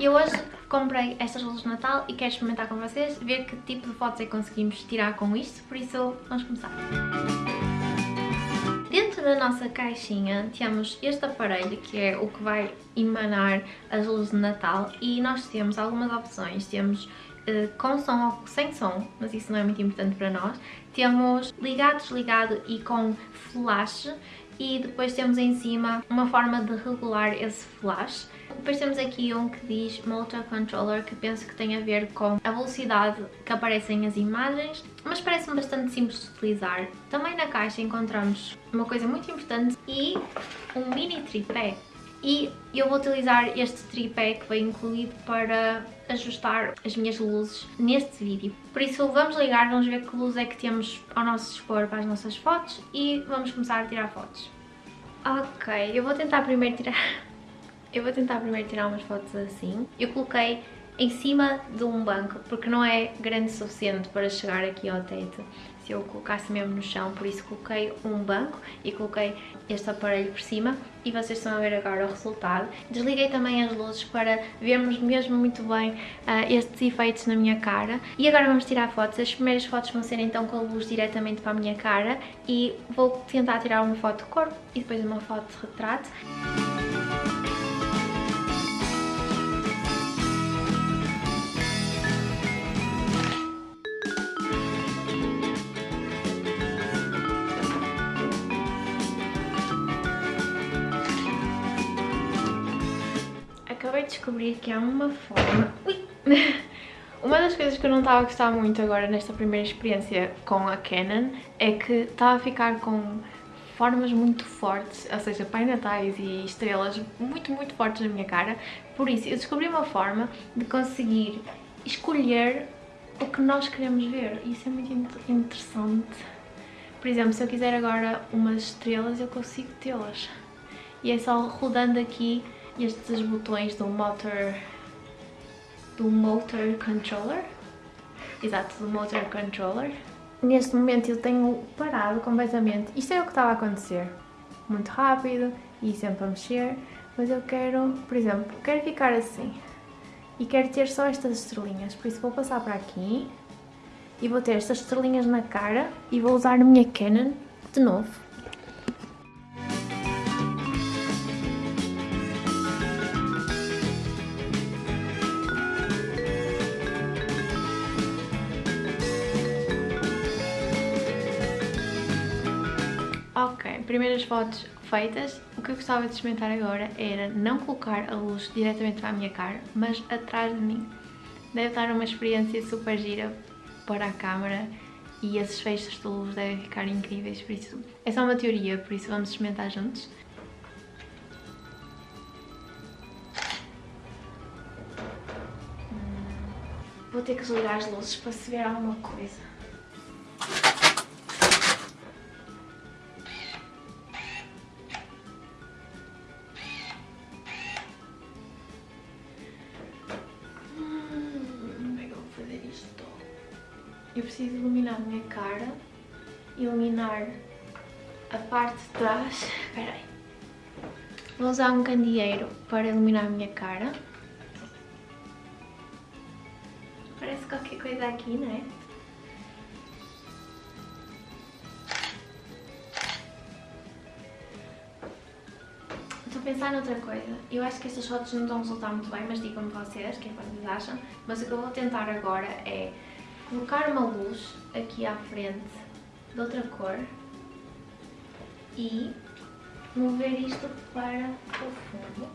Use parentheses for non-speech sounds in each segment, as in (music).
Eu hoje comprei estas luzes de Natal e quero experimentar com vocês, ver que tipo de fotos é que conseguimos tirar com isto, por isso vamos começar. Dentro da nossa caixinha temos este aparelho que é o que vai emanar as luzes de Natal e nós temos algumas opções, temos uh, com som ou sem som, mas isso não é muito importante para nós, temos ligado, desligado e com flash e depois temos em cima uma forma de regular esse flash. Depois temos aqui um que diz Motor Controller, que penso que tem a ver com a velocidade que aparecem as imagens, mas parece-me bastante simples de utilizar. Também na caixa encontramos uma coisa muito importante e um mini tripé. E eu vou utilizar este tripé que vem incluído para ajustar as minhas luzes neste vídeo. Por isso vamos ligar, vamos ver que luz é que temos ao nosso dispor para as nossas fotos e vamos começar a tirar fotos. Ok, eu vou tentar primeiro tirar... Eu vou tentar primeiro tirar umas fotos assim. Eu coloquei em cima de um banco, porque não é grande o suficiente para chegar aqui ao teto se eu colocasse mesmo no chão, por isso coloquei um banco e coloquei este aparelho por cima e vocês estão a ver agora o resultado. Desliguei também as luzes para vermos mesmo muito bem uh, estes efeitos na minha cara e agora vamos tirar fotos. As primeiras fotos vão ser então com a luz diretamente para a minha cara e vou tentar tirar uma foto de corpo e depois uma foto de retrato. Descobrir que há uma forma... Ui! (laughs) Uma das coisas que eu não estava a gostar muito agora nesta primeira experiência com a Canon é que estava a ficar com formas muito fortes, ou seja, pai natais e estrelas muito, muito fortes na minha cara. Por isso, eu descobri uma forma de conseguir escolher o que nós queremos ver. Isso é muito interessante. Por exemplo, se eu quiser agora umas estrelas, eu consigo tê-las. E é só rodando aqui estes botões do motor do motor controller. Exato, do motor controller. Neste momento eu tenho parado completamente. Isto é o que estava a acontecer. Muito rápido e sempre a mexer mas eu quero, por exemplo, quero ficar assim. E quero ter só estas estrelinhas. Por isso vou passar para aqui e vou ter estas estrelinhas na cara e vou usar a minha Canon de novo primeiras fotos feitas. O que eu gostava de experimentar agora era não colocar a luz diretamente para a minha cara, mas atrás de mim. Deve dar uma experiência super gira para a câmera e esses feixes de luz devem ficar incríveis, por isso é só uma teoria, por isso vamos experimentar juntos. Hum, vou ter que desligar as luzes para se ver alguma coisa. Eu preciso iluminar a minha cara, iluminar a parte de trás. (laughs) Espera aí. Vou usar um candeeiro para iluminar a minha cara. Parece qualquer coisa aqui, não é? Estou a pensar noutra coisa. Eu acho que estas fotos não a resultar muito bem, mas digam-me vocês, que é que vocês acham. Mas o que eu vou tentar agora é colocar uma luz aqui à frente de outra cor e mover isto para o fundo.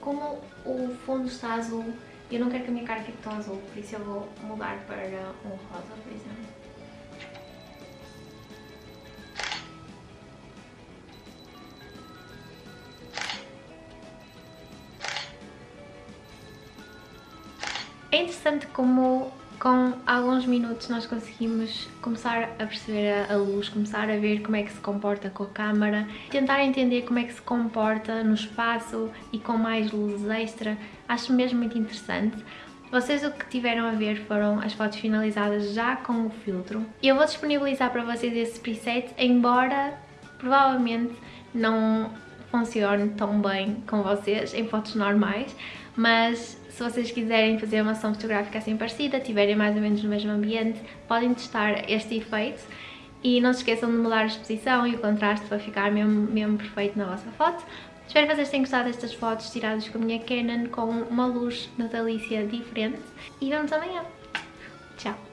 Como o fundo está azul, eu não quero que a minha cara fique tão azul, por isso eu vou mudar para um rosa, por exemplo. É interessante como com alguns minutos nós conseguimos começar a perceber a luz, começar a ver como é que se comporta com a câmara, tentar entender como é que se comporta no espaço e com mais luz extra, acho mesmo muito interessante. Vocês o que tiveram a ver foram as fotos finalizadas já com o filtro. Eu vou disponibilizar para vocês esse preset, embora provavelmente não funcione tão bem com vocês em fotos normais, mas se vocês quiserem fazer uma sessão fotográfica assim parecida, tiverem mais ou menos no mesmo ambiente, podem testar este efeito e não se esqueçam de mudar a exposição e o contraste para ficar mesmo, mesmo perfeito na vossa foto. Espero que vocês tenham gostado destas fotos tiradas com a minha Canon com uma luz natalícia diferente e vemos amanhã. Tchau!